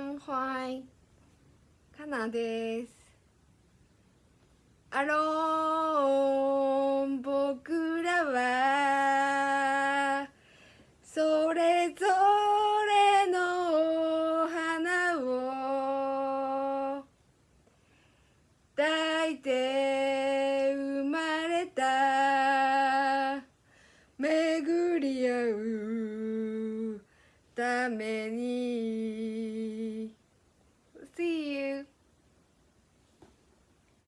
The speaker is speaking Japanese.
I am かなです。アローン僕らはそれぞれのお花を抱いて生まれた。巡り合うために。